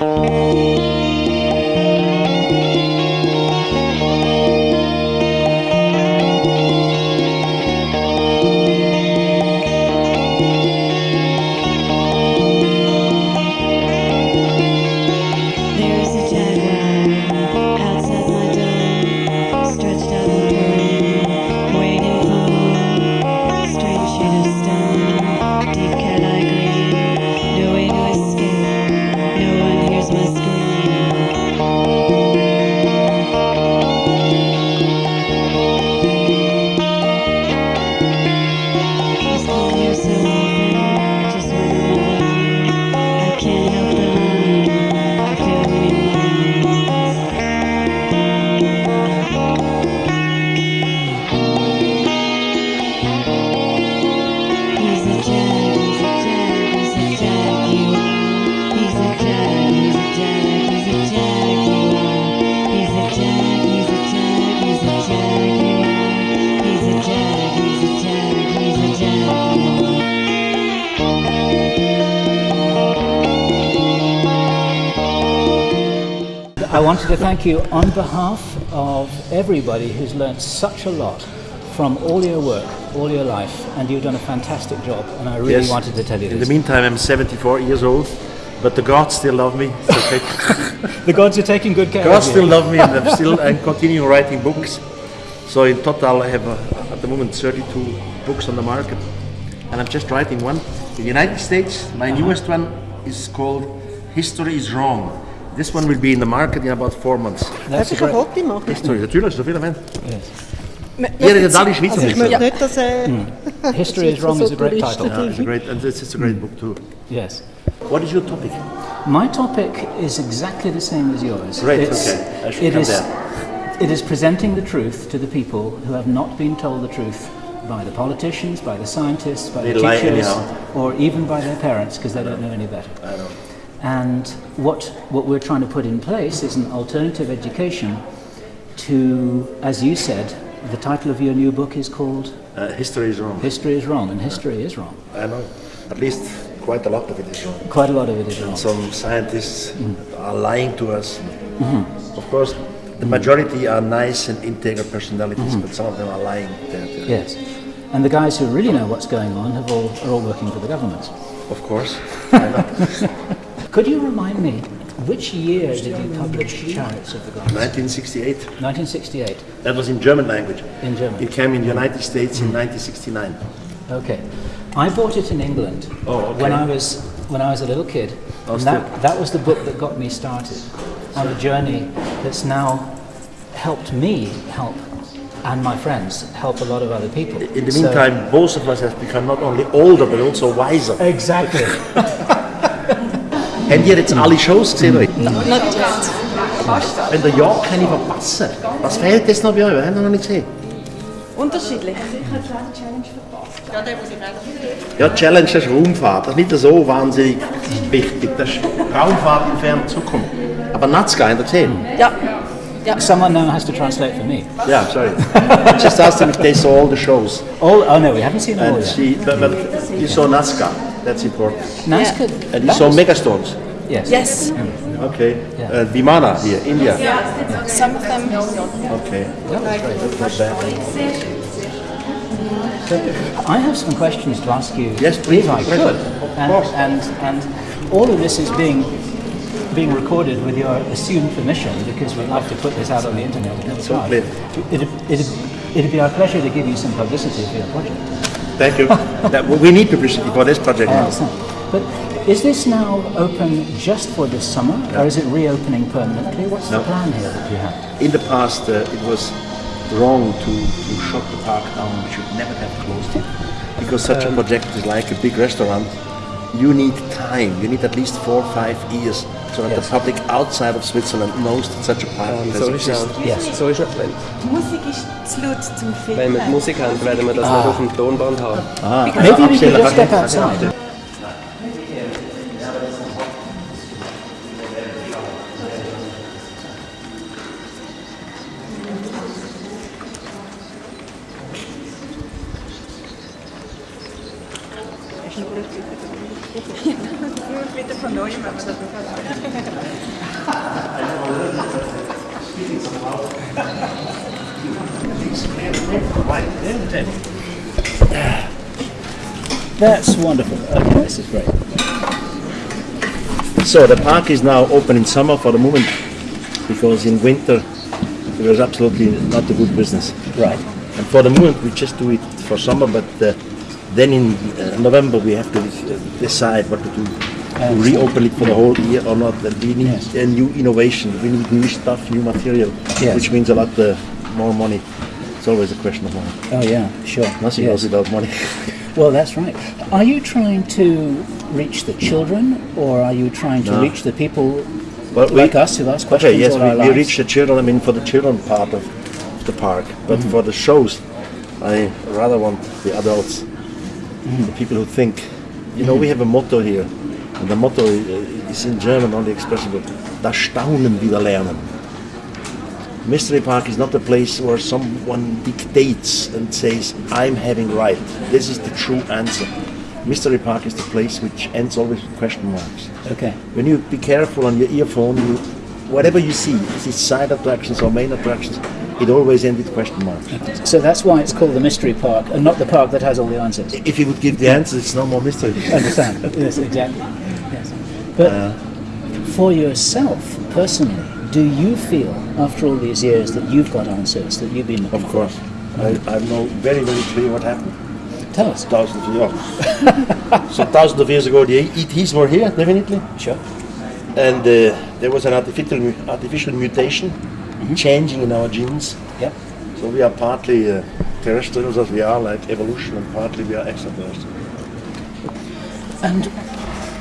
Música I wanted to thank you on behalf of everybody who's learnt such a lot from all your work, all your life, and you've done a fantastic job. And I really Yes. wanted to tell you In this. the meantime, I'm 74 years old, but the gods still love me. The gods are taking good care of me. The gods of still you. love me, and I'm still I'm continuing writing books. So in total, I have uh, at the moment 32 books on the market, and I'm just writing one. In the United States, my newest one is called "History is Wrong." This one will be in the market in about four months. That's Darf a ich ein great, Foto machen? History, natürlich, so viel erwähnt. yes. Ihr redet alle Schweizerdeutsch. Also ich möchte Ja. nicht, dass äh, History is Wrong is a great title. Yeah, it's a great, and this is a great book too. Yes. What is your topic? My topic is exactly the same as yours. Great, It's- okay. I should it come is- there. It is presenting the truth to the people who have not been told the truth by the politicians, by the scientists, by They the teachers, anyhow. or even by their parents because they don't know any better. And what, what we're trying to put in place is an alternative education to, as you said, the title of your new book is called Uh, history is wrong. History is Wrong, and history is wrong. I know. At least quite a lot of it is wrong. Quite a lot of it is wrong. Some scientists mm-hmm. are lying to us. Mm-hmm. Of course, the majority are nice and integral personalities, mm-hmm. but some of them are lying. Yes. And the guys who really know what's going on have all, are all working for the government. Of course. Could you remind me, which year did you publish Chariots of the Gods? 1968. 1968, That was in German language. in German. It came in the United mm. States in mm. 1969. Okay. I bought it in England Oh, okay. when I was when I was a little kid. Oh, and that, that was the book that got me started on a journey that's now helped me help and my friends help a lot of other people. In the So- meantime, both of us have become not only older but also wiser. Exactly. Habt ihr jetzt alle Shows gesehen? heute? Not yet. Wenn der Jahr kann ich verpassen. Was fehlt jetzt noch bei euch? Wir haben noch nicht gesehen. Unterschiedlich. Ja, Challenge das ist Raumfahrt. Das ist nicht so wahnsinnig wichtig. Das ist Raumfahrt in ferne Zukunft. Aber Nazca, habt ihr gesehen? Ja. Someone now has to translate for me. Yeah, sorry. Just asked him if they saw all the shows. Oh, oh no, we haven't seen them all And yet. she, but, but you saw Nazca. That's important. Nazca, And you that saw was- Megastorms. Yes. Yes. Okay. Yeah. Uh, Vimana here, India. Yeah. Some of them. Okay. That was great. Not bad. I have some questions to ask you, Yes, please. if I Pleasure. could. Of And, and and all of this is being being recorded with your assumed permission because we'd like to put this out on the internet. at any time. It'd, it'd, it'd be our pleasure to give you some publicity for your project. Thank you. that, we need publicity for this project. But is this now open just for this summer, or is it reopening permanently? What's No. the plan here that you have? In the past, uh, it was wrong to, to shut the park down. We should never have closed it. Because such a project is like a big restaurant. You need time. You need at least four or five years so that Yes. the public outside of Switzerland knows that such a has So. Yes. So ist es. Wenn, Musik ist zu laut zum Filmen. wenn wir die Musik haben, werden wir das nicht auf dem Tonband haben. Maybe we could just step outside. That's wonderful. Okay, this is great. So the park is now open in summer for the moment because in winter it was absolutely not a good business. Right. And for the moment we just do it for summer, but uh, then in uh, November we have to uh, decide what to do. To reopen it for the whole year or not. And we need Yes. a new innovation. We need new stuff, new material, Yes. which means a lot uh, more money. It's always a question of money. Oh yeah, sure. Nothing Yes. goes without money. Well, that's right. Are you trying to reach the children, or are you trying to No. reach the people Well, we- like us who ask questions Okay, yes, all our we, lives? we reach the children. I mean, for the children part of the park, but Mm-hmm. for the shows, I rather want the adults, Mm-hmm. the people who think. You know, we have a motto here, and the motto is in German only expressible: "Das Staunen wieder lernen." Mystery Park is not a place where someone dictates and says, "I'm having right. This is the true answer." Mystery Park is the place which ends always with question marks. Okay. When you be careful on your earphone, you whatever you see, is it side attractions or main attractions, it always ends with question marks. So that's why it's called the mystery park, and not the park that has all the answers. If you would give the answers, it's no more mystery. Understand? yes, exactly. Yes. But uh, for yourself personally, do you feel after all these years that you've got answers that you've been looking Of course. I, I know very, very clear what happened. Tell us. Thousands of years. so thousands of years ago, the ETs were here, definitely. Sure. And uh, there was an artificial, artificial mutation changing in our genes. Yep. So we are partly uh, terrestrials as we are, like evolution, and partly we are extraterrestrial. And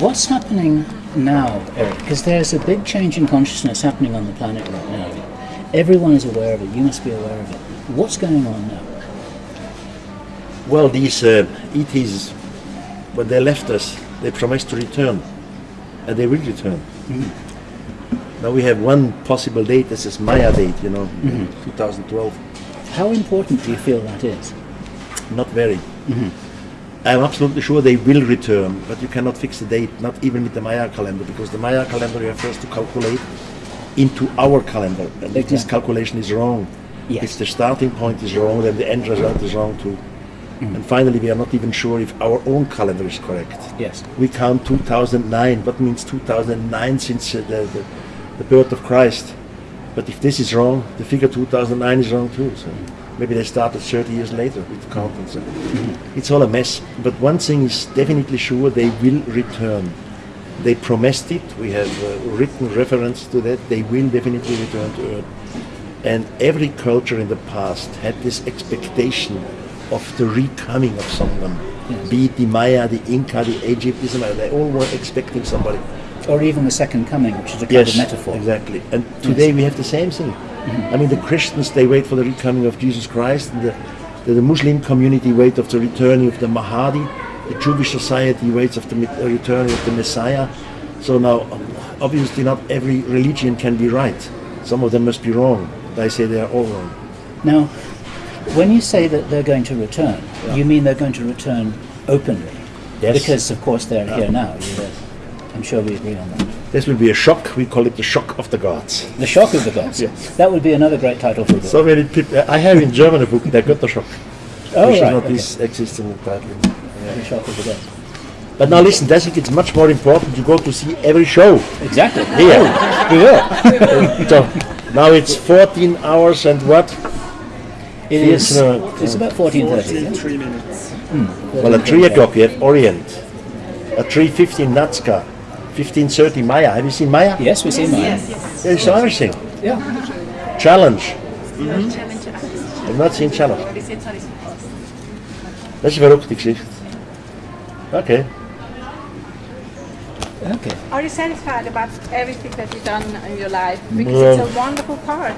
what's happening now, Eric? Because there's a big change in consciousness happening on the planet right now. Everyone is aware of it. You must be aware of it. What's going on now? Well, these uh, ETs, when they left us, they promised to return, and they will return. Mm-hmm. Now we have one possible date. This is Maya date, you know, mm-hmm. 2012. How important do you feel that is? Not very. Mm-hmm. I'm absolutely sure they will return, but you cannot fix the date, not even with the Maya calendar, because the Maya calendar you have first to calculate into our calendar. And if this calculation is wrong, Yes. if the starting point is wrong, then the end result is wrong too. And finally, we are not even sure if our own calendar is correct. Yes. We count 2009. What means 2009 since uh, the, the, the birth of Christ? But if this is wrong, the figure 2009 is wrong too. So maybe they started 30 years later with the count and. It's all a mess. But one thing is definitely sure: they will return. They promised it. We have uh, written reference to that. They will definitely return to Earth. And every culture in the past had this expectation of the recoming of someone. Be it the Maya, the Inca, the Egyptians, they all were expecting somebody. Or even the second coming, which is a kind of metaphor. Exactly. And today we have the same thing. I mean, the Christians, they wait for the recoming of Jesus Christ, and the, the, the Muslim community wait of the returning of the Mahdi, the Jewish society waits of the uh, returning of the Messiah. So now, obviously not every religion can be right. Some of them must be wrong. I say they are all wrong. Now, when you say that they're going to return, you mean they're going to return openly? Yes. Because, of course, they're here now. You, I'm sure we agree on that. This will be a shock. We call it the shock of the gods. The Shock of the Gods. Yes. That would be another great title for a book. So many people. I have in German a book, They got the shock. oh, which is not okay. this existing title. The Shock of the Gods. But now listen, I think it's much more important to go to see every show. Exactly. Here. Oh, we will. So now it's 14 hours and what? It Yes, is. no. It's about 14.30. Three minutes. Well, at 3 o'clock you have Orient. At 3.15 Nazca. 15.30 Maya. Have you seen Maya? Yes, we see mine. Yeah, it's everything. Yeah. Challenge. Mm-hmm. I've not seen Challenge. Das ist eine verrückte Geschichte. Okay. Okay. Are you satisfied about everything that you've done in your life? Because Well- it's a wonderful part.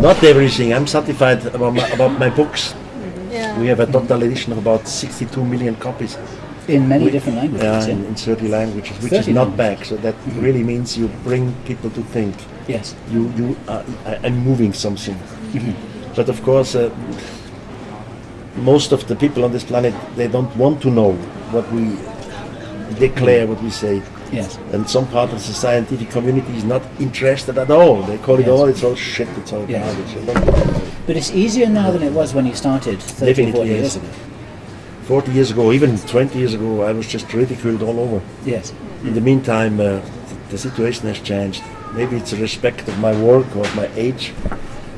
Not everything. I'm satisfied about my, about my books. Yeah. We have a total edition of about 62 million copies. In many different languages. Yeah, yeah. in, in 30 languages, which 30 is not languages. bad. So that mm-hmm. really means you bring people to think. Yes. You, you are, are moving something. Mm-hmm. But of course, uh, most of the people on this planet, they don't want to know what we declare, mm-hmm. what we say. Yes. And some part of the scientific community is not interested at all. They call it all, it's all shit, it's all Yes. garbage. They don't care about it. But it's easier now than it was when you started 30 Definitely 40 is. years ago. 40 years ago, even 20 years ago, I was just ridiculed all over. Yes. In the meantime, uh, the situation has changed. Maybe it's a respect of my work or of my age,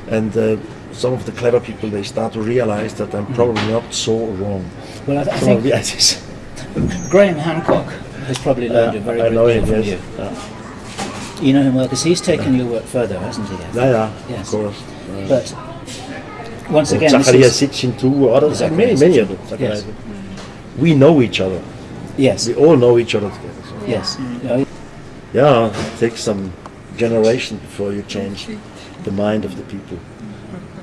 and uh, some of the clever people they start to realize that I'm probably not so wrong. Well, I, I Some of think. Graham Hancock has probably learned a very I good deal from Yes. you. Yeah. You know him well because he's taken your work further, hasn't he? Yeah, yeah, Yes. of course. But once again, this Zacharias is, Sitchin too, others, Zacharias many, many Sitchin, of them. yes. We know each other. yes, We all know each other together. So. yes. Oh, Yeah, it takes some generation before you change the mind of the people.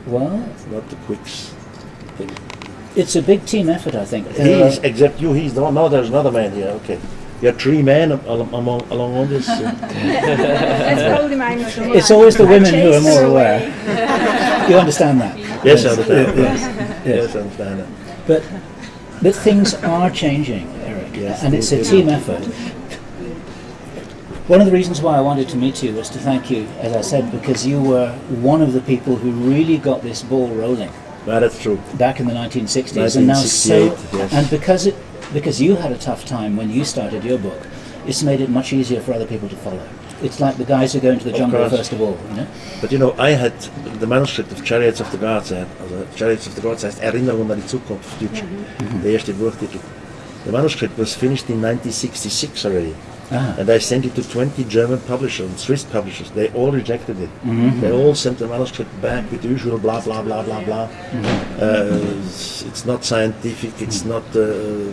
well, It's not the quicks. thing. it's a big team effort, I think. There He's are- except you. He's no. No, there's another man here. Okay, you are three men am- among along all this. uh, That's probably my mistake. it's always the women who are more aware. You understand that? yes, I understand. Yes. Yes, I understand. that. But but things are changing, Eric, Yes, and it's a team will. effort. One of the reasons why I wanted to meet you was to thank you, as I said, because you were one of the people who really got this ball rolling Well, that's true. back in the 1960s, and now so 1968, yes. and because it because you had a tough time when you started your book, it's made it much easier for other people to follow. It's like the guys who go into the jungle course. first of all, you know. But you know, I had the manuscript of Chariots of the Gods, also Chariots of the Gods heißt Erinnerung an die Zukunft auf Deutsch, der erste Buchtitel. The manuscript was finished in 1966 already. Ah. And I sent it to 20 German publishers and Swiss publishers. They all rejected it. They all sent the manuscript back with the usual blah blah blah blah blah. Uh, it's, it's not scientific. It's not uh,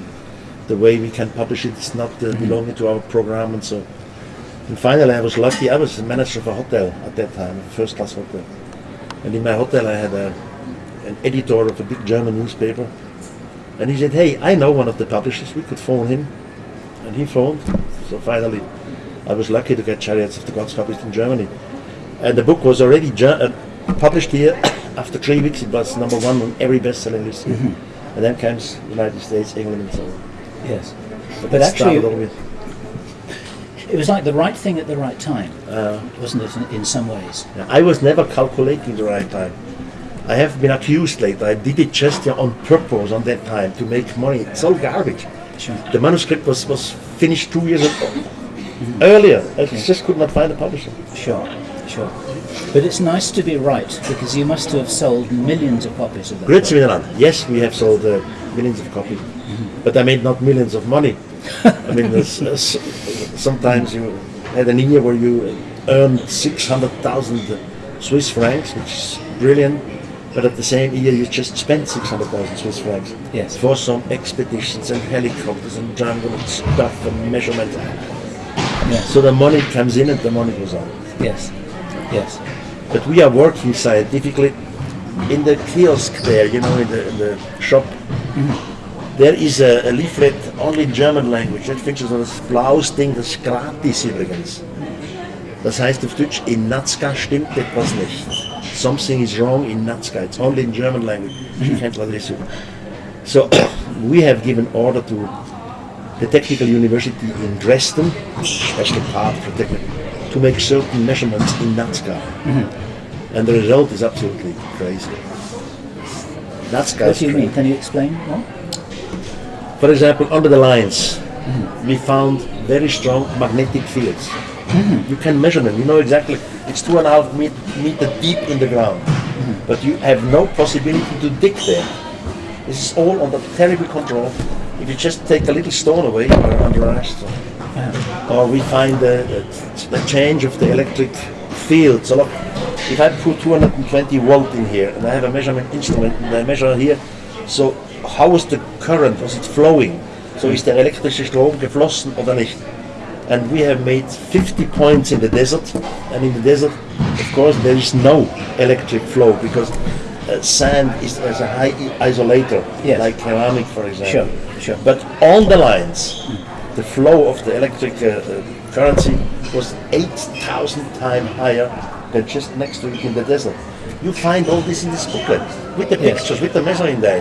the way we can publish it. It's not uh, belonging to our program and so. And finally, I was lucky. I was the manager of a hotel at that time, a first-class hotel. And in my hotel, I had a, an editor of a big German newspaper. And he said, "Hey, I know one of the publishers. We could phone him." And he phoned. So finally, I was lucky to get Chariots of the Gods published in Germany. And the book was already uh, published here. After three weeks, it was number one on every best-selling list. here. And then comes United States, England, and so on. Yes. But, But actually- started all with- It was like the right thing at the right time, Uh, wasn't it? In, in some ways. Yeah, I was never calculating the right time. I have been accused later. I did it just on purpose on that time to make money. It's all garbage. Sure. The manuscript was, was finished two years ago. earlier. I just could not find a publisher. Sure. Sure. But it's nice to be right because you must have sold millions of copies of that. Grüezi book. Yes, we have sold uh, millions of copies, but I made not millions of money. I mean, there's, sometimes you had an year where you earned 600,000 Swiss francs, which is brilliant, but at the same year you just spent 600,000 Swiss francs Yes. for some expeditions and helicopters and jungle and stuff and measurement. Yes. So the money comes in and the money goes out. Yes. Yes. But we are working scientifically in the kiosk there, you know, in the, in the shop. Mm-hmm. There is a, a leaflet only in German language. Findest du so das blaues Ding, das ist gratis übrigens. Das heißt auf Deutsch, in Nazca stimmt etwas nicht. Something is wrong in Nazca. It's only in German language. Ich can't let this So we have given order to the Technical University in Dresden, special part for technical, to make certain measurements in Nazca. And the result is absolutely crazy. Nazca What do you crazy. mean? Can you explain more? For example, under the lines, we found very strong magnetic fields. Mm-hmm. You can measure them. You know exactly. It's two and a half met- meter deep in the ground, mm-hmm. but you have no possibility to dig there. This is all under terrible control. If you just take a little stone away, you're under arrest. Or we find the change of the electric field. So look, if I put 220 volt in here and I have a measurement instrument and I measure here, so how is the current? Was it flowing? So is der elektrische Strom geflossen oder nicht? And we have made 50 points in the desert, and in the desert, of course, there is no electric flow because uh, sand is as a high isolator, Yes. like ceramic, for example. Sure, sure. But on the lines, the flow of the electric uh, uh, currency was 8,000 times higher than just next to it in the desert. You find all this in this booklet, with the Yes. pictures, with the measuring da-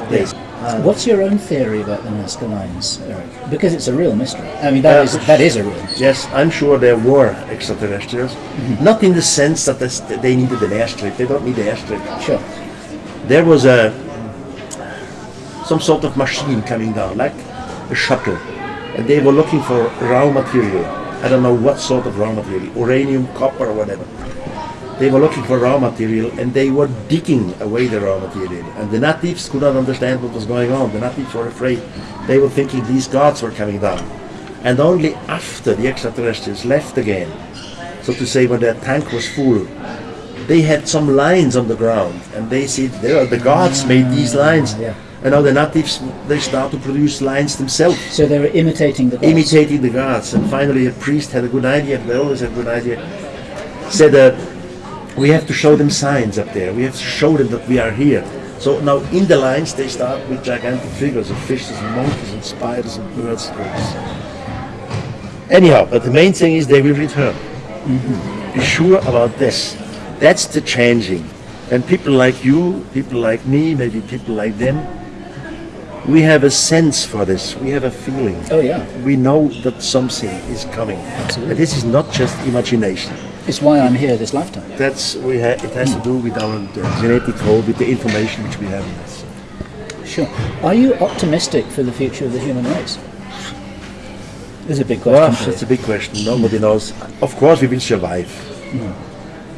days. What's your own theory about the Nazca lines, Eric? Because it's a real mystery. I mean, that Uh, is that is a real mystery. Yes, I'm sure there were extraterrestrials. Not in the sense that they needed an airstrip. They don't need an airstrip. Sure. There was a some sort of machine coming down, like a shuttle, and they were looking for raw material. I don't know what sort of raw material, uranium, copper, or whatever. They were looking for raw material, and they were digging away the raw material. And the natives could not understand what was going on. The natives were afraid. They were thinking these gods were coming down. And only after the extraterrestrials left again, so to say, when their tank was full, they had some lines on the ground, and they said, "There are the gods made these lines." yeah. And now the natives they start to produce lines themselves, So they were imitating the gods. imitating the gods. And finally, a priest had a good idea. They always had a good idea. Said, uh, "We have to show them signs up there. We have to show them that we are here." So now in the lines they start with gigantic figures of fishes and monkeys and spiders and birds. Anyhow, but the main thing is they will return. Mm-hmm. Be sure about this. That's the changing. And people like you, people like me, maybe people like them, we have a sense for this. We have a feeling. Oh yeah. We know that something is coming. Absolutely. And this is not just imagination. It's why I'm here this lifetime. That's we ha- it has to do with our uh, genetic code, with the information which we have in us. Sure. Are you optimistic for the future of the human race? Is a big question. Well, that's a big question. Nobody knows. Of course, we will survive.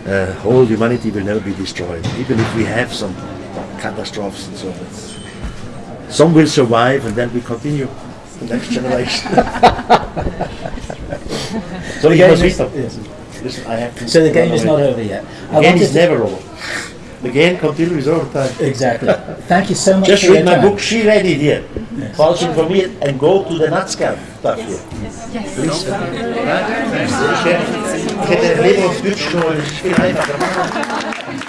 Uh, whole humanity will never be destroyed, even if we have some catastrophes and so on. Some will survive, and then we continue the next generation. so The you game must is- stop. Listen, I have to. So the game is not over yet. I The game is never over. The game continues all the time. Exactly. Thank you so much Just for read your my time. book. She read it here. Falsing for me and go to the Natscap stuff here. Please. Ich hätte lieber auf Deutsch geholt, ist viel einfacher.